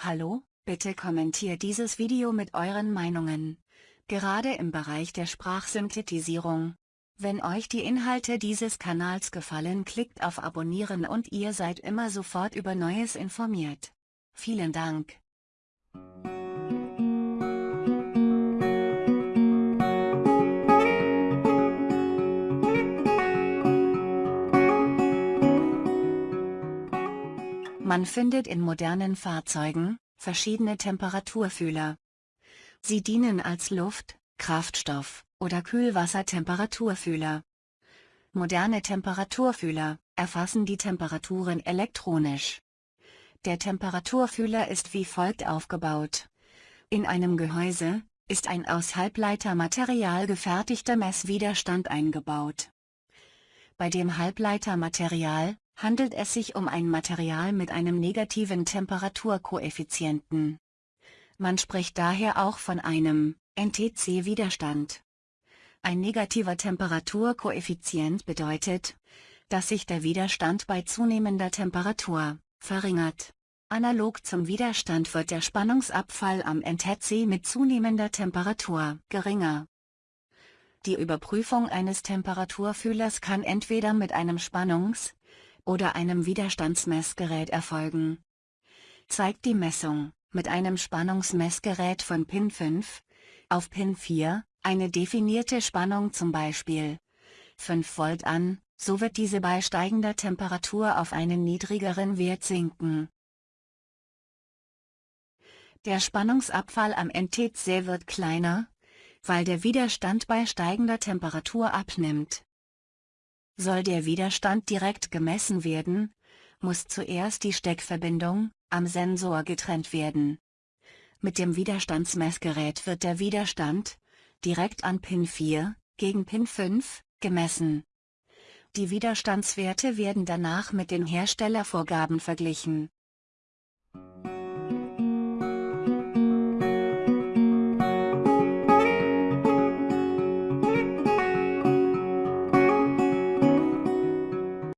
Hallo, bitte kommentiert dieses Video mit euren Meinungen. Gerade im Bereich der Sprachsynthetisierung. Wenn euch die Inhalte dieses Kanals gefallen klickt auf Abonnieren und ihr seid immer sofort über Neues informiert. Vielen Dank. Man findet in modernen Fahrzeugen, verschiedene Temperaturfühler. Sie dienen als Luft-, Kraftstoff- oder Kühlwassertemperaturfühler. Moderne Temperaturfühler erfassen die Temperaturen elektronisch. Der Temperaturfühler ist wie folgt aufgebaut. In einem Gehäuse ist ein aus Halbleitermaterial gefertigter Messwiderstand eingebaut. Bei dem Halbleitermaterial handelt es sich um ein Material mit einem negativen Temperaturkoeffizienten. Man spricht daher auch von einem NTC-Widerstand. Ein negativer Temperaturkoeffizient bedeutet, dass sich der Widerstand bei zunehmender Temperatur verringert. Analog zum Widerstand wird der Spannungsabfall am NTC mit zunehmender Temperatur geringer. Die Überprüfung eines Temperaturfühlers kann entweder mit einem Spannungs- oder einem Widerstandsmessgerät erfolgen. Zeigt die Messung, mit einem Spannungsmessgerät von Pin 5, auf Pin 4, eine definierte Spannung zum Beispiel 5 Volt an, so wird diese bei steigender Temperatur auf einen niedrigeren Wert sinken. Der Spannungsabfall am NTC wird kleiner, weil der Widerstand bei steigender Temperatur abnimmt. Soll der Widerstand direkt gemessen werden, muss zuerst die Steckverbindung am Sensor getrennt werden. Mit dem Widerstandsmessgerät wird der Widerstand direkt an Pin 4 gegen Pin 5 gemessen. Die Widerstandswerte werden danach mit den Herstellervorgaben verglichen.